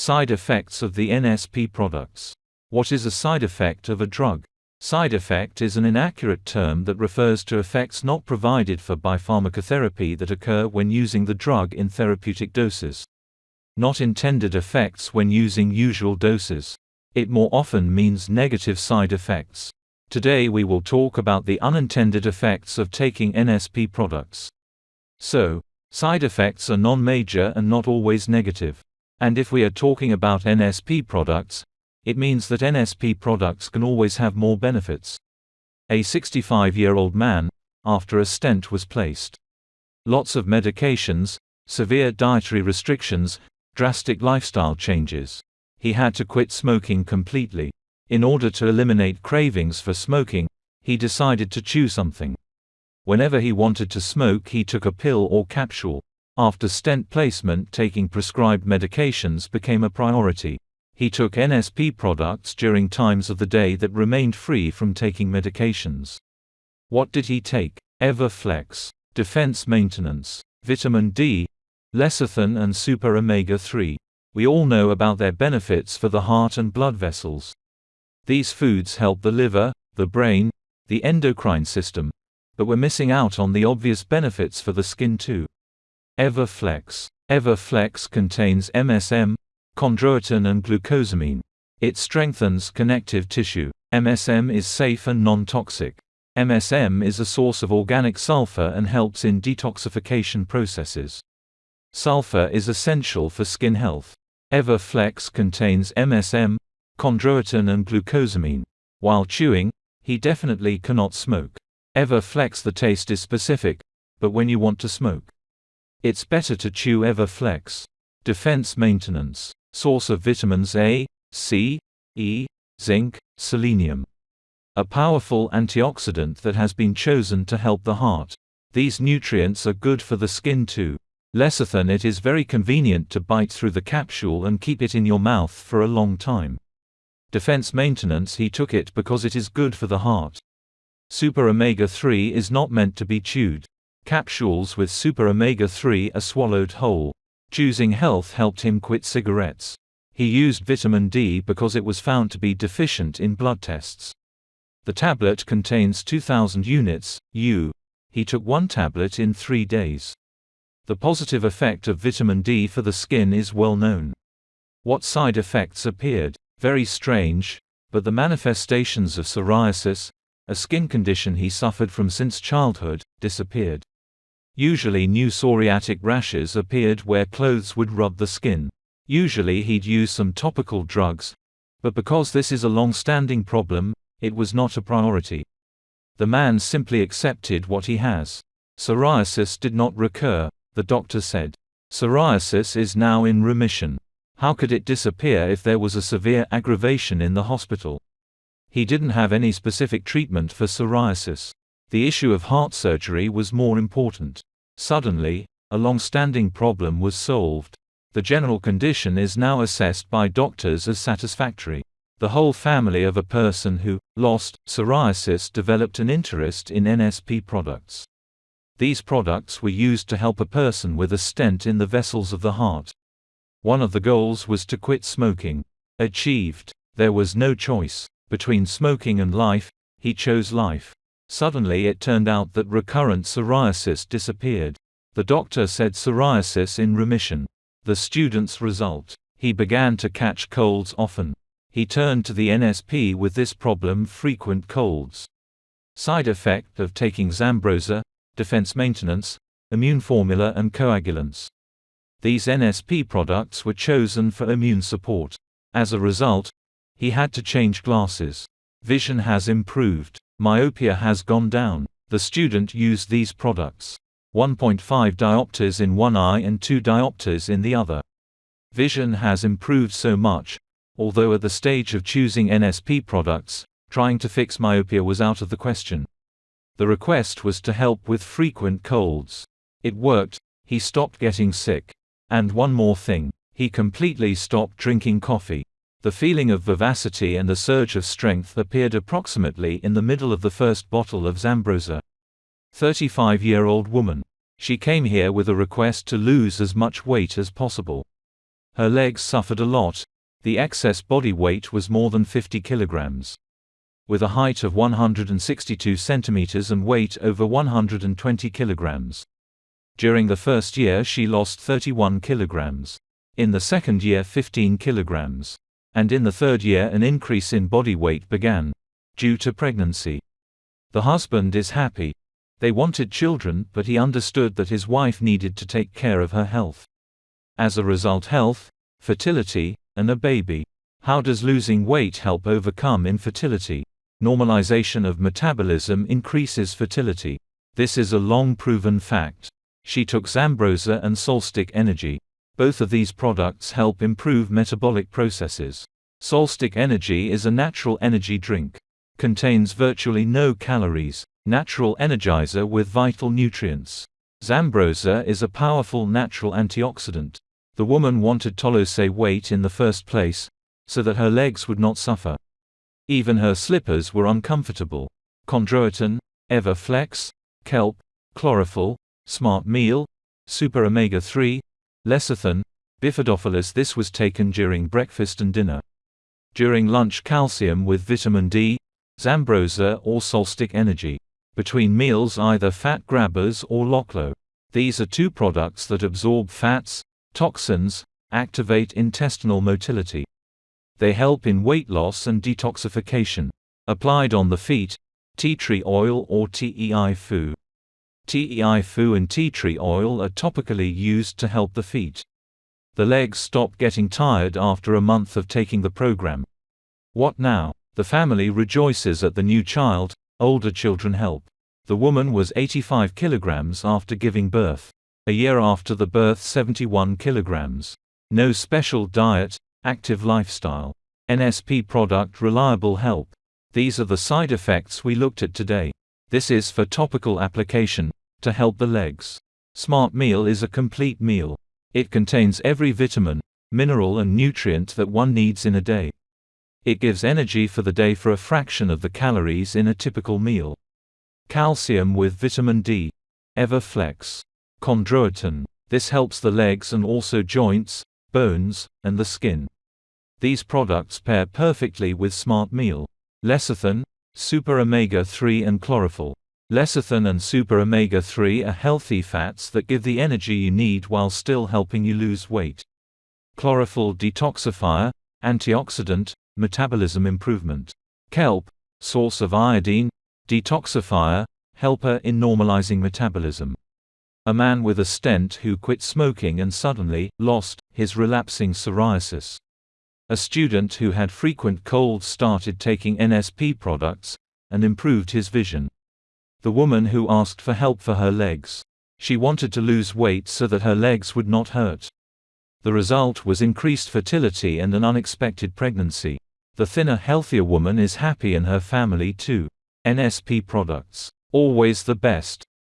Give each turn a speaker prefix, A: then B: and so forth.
A: Side effects of the NSP products. What is a side effect of a drug? Side effect is an inaccurate term that refers to effects not provided for by pharmacotherapy that occur when using the drug in therapeutic doses. Not intended effects when using usual doses. It more often means negative side effects. Today we will talk about the unintended effects of taking NSP products. So, side effects are non-major and not always negative. And if we are talking about NSP products, it means that NSP products can always have more benefits. A 65-year-old man, after a stent was placed. Lots of medications, severe dietary restrictions, drastic lifestyle changes. He had to quit smoking completely. In order to eliminate cravings for smoking, he decided to chew something. Whenever he wanted to smoke he took a pill or capsule. After stent placement taking prescribed medications became a priority. He took NSP products during times of the day that remained free from taking medications. What did he take? Everflex, defense maintenance, vitamin D, lecithin and super omega-3. We all know about their benefits for the heart and blood vessels. These foods help the liver, the brain, the endocrine system, but we're missing out on the obvious benefits for the skin too. Everflex. Everflex contains MSM, chondroitin and glucosamine. It strengthens connective tissue. MSM is safe and non-toxic. MSM is a source of organic sulfur and helps in detoxification processes. Sulfur is essential for skin health. Everflex contains MSM, chondroitin and glucosamine. While chewing, he definitely cannot smoke. Everflex the taste is specific, but when you want to smoke, it's better to chew Everflex. Defense maintenance. Source of vitamins A, C, E, zinc, selenium. A powerful antioxidant that has been chosen to help the heart. These nutrients are good for the skin too. Lecithin it is very convenient to bite through the capsule and keep it in your mouth for a long time. Defense maintenance he took it because it is good for the heart. Super omega-3 is not meant to be chewed. Capsules with super omega-3 are swallowed whole. Choosing health helped him quit cigarettes. He used vitamin D because it was found to be deficient in blood tests. The tablet contains 2000 units, U. He took one tablet in three days. The positive effect of vitamin D for the skin is well known. What side effects appeared? Very strange, but the manifestations of psoriasis, a skin condition he suffered from since childhood, disappeared. Usually new psoriatic rashes appeared where clothes would rub the skin. Usually he'd use some topical drugs, but because this is a long-standing problem, it was not a priority. The man simply accepted what he has. Psoriasis did not recur, the doctor said. Psoriasis is now in remission. How could it disappear if there was a severe aggravation in the hospital? He didn't have any specific treatment for psoriasis. The issue of heart surgery was more important. Suddenly, a long-standing problem was solved. The general condition is now assessed by doctors as satisfactory. The whole family of a person who lost psoriasis developed an interest in NSP products. These products were used to help a person with a stent in the vessels of the heart. One of the goals was to quit smoking. Achieved. There was no choice. Between smoking and life, he chose life. Suddenly it turned out that recurrent psoriasis disappeared. The doctor said psoriasis in remission. The student's result. He began to catch colds often. He turned to the NSP with this problem frequent colds. Side effect of taking Zambroza, defense maintenance, immune formula and coagulants. These NSP products were chosen for immune support. As a result, he had to change glasses. Vision has improved. Myopia has gone down. The student used these products. 1.5 diopters in one eye and 2 diopters in the other. Vision has improved so much, although at the stage of choosing NSP products, trying to fix myopia was out of the question. The request was to help with frequent colds. It worked, he stopped getting sick. And one more thing, he completely stopped drinking coffee. The feeling of vivacity and the surge of strength appeared approximately in the middle of the first bottle of Zambroza. 35-year-old woman. She came here with a request to lose as much weight as possible. Her legs suffered a lot. The excess body weight was more than 50 kilograms. With a height of 162 centimeters and weight over 120 kilograms. During the first year she lost 31 kilograms. In the second year 15 kilograms. And in the third year an increase in body weight began. Due to pregnancy. The husband is happy. They wanted children, but he understood that his wife needed to take care of her health. As a result health, fertility, and a baby. How does losing weight help overcome infertility? Normalization of metabolism increases fertility. This is a long proven fact. She took Zambroza and Solstic Energy. Both of these products help improve metabolic processes. Solstic Energy is a natural energy drink. Contains virtually no calories. Natural energizer with vital nutrients. Zambroza is a powerful natural antioxidant. The woman wanted to lose weight in the first place, so that her legs would not suffer. Even her slippers were uncomfortable. Chondroitin, Everflex, kelp, chlorophyll, smart meal, super omega-3, lecithin, bifidophilus this was taken during breakfast and dinner. During lunch calcium with vitamin D, Zambroza or Solstic Energy. Between meals either fat grabbers or Loclo. These are two products that absorb fats, toxins, activate intestinal motility. They help in weight loss and detoxification. Applied on the feet, tea tree oil or TEI Fu. TEI Fu and tea tree oil are topically used to help the feet. The legs stop getting tired after a month of taking the program. What now? The family rejoices at the new child, older children help. The woman was 85 kilograms after giving birth. A year after the birth 71 kilograms. No special diet, active lifestyle. NSP product reliable help. These are the side effects we looked at today. This is for topical application, to help the legs. Smart Meal is a complete meal. It contains every vitamin, mineral and nutrient that one needs in a day. It gives energy for the day for a fraction of the calories in a typical meal. Calcium with vitamin D. Everflex. Chondroitin. This helps the legs and also joints, bones, and the skin. These products pair perfectly with Smart Meal. Lecithin, Super Omega-3 and Chlorophyll. Lecithin and super omega-3 are healthy fats that give the energy you need while still helping you lose weight. Chlorophyll detoxifier, antioxidant, metabolism improvement. Kelp, source of iodine, detoxifier, helper in normalizing metabolism. A man with a stent who quit smoking and suddenly lost his relapsing psoriasis. A student who had frequent colds started taking NSP products and improved his vision the woman who asked for help for her legs. She wanted to lose weight so that her legs would not hurt. The result was increased fertility and an unexpected pregnancy. The thinner, healthier woman is happy and her family too. NSP products. Always the best.